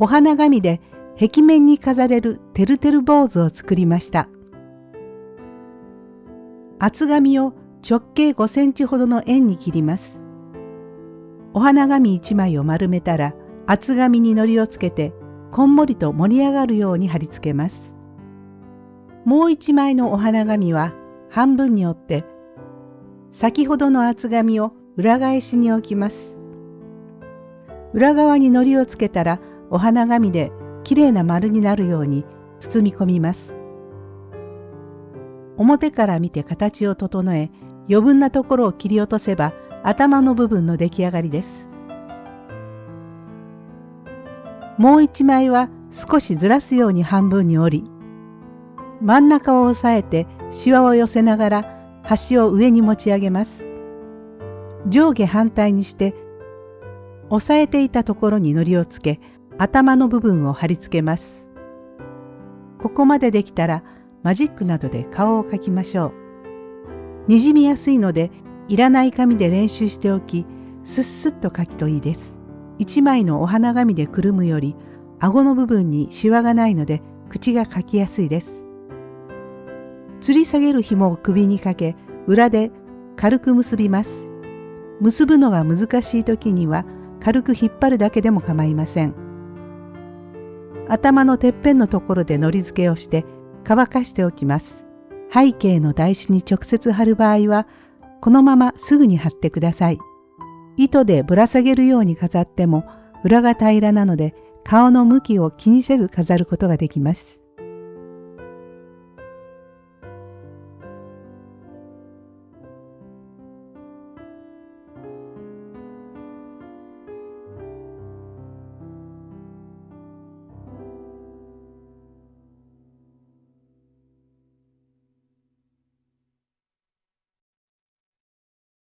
お花紙で壁面に飾れるてるてる坊主を作りました。厚紙を直径5センチほどの円に切ります。お花紙1枚を丸めたら厚紙に糊をつけてこんもりと盛り上がるように貼り付けます。もう1枚のお花紙は半分に折って先ほどの厚紙を裏返しに置きます。裏側に糊をつけたらお花紙できれいな丸になるように包み込みます。表から見て形を整え余分なところを切り落とせば頭の部分の出来上がりです。もう一枚は少しずらすように半分に折り真ん中を押さえてシワを寄せながら端を上に持ち上げます。上下反対にして押さえていたところに糊をつけ頭の部分を貼り付けます。ここまでできたらマジックなどで顔を描きましょう。にじみやすいのでいらない紙で練習しておきすっすっと描きといいです。一枚のお花紙でくるむより顎の部分にシワがないので口が描きやすいです。吊り下げる紐を首にかけ裏で軽く結びます。結ぶのが難しい時には軽く引っ張るだけでも構いません。頭のてっぺんのところでのり付けをして乾かしておきます。背景の台紙に直接貼る場合はこのまますぐに貼ってください。糸でぶら下げるように飾っても裏が平らなので顔の向きを気にせず飾ることができます。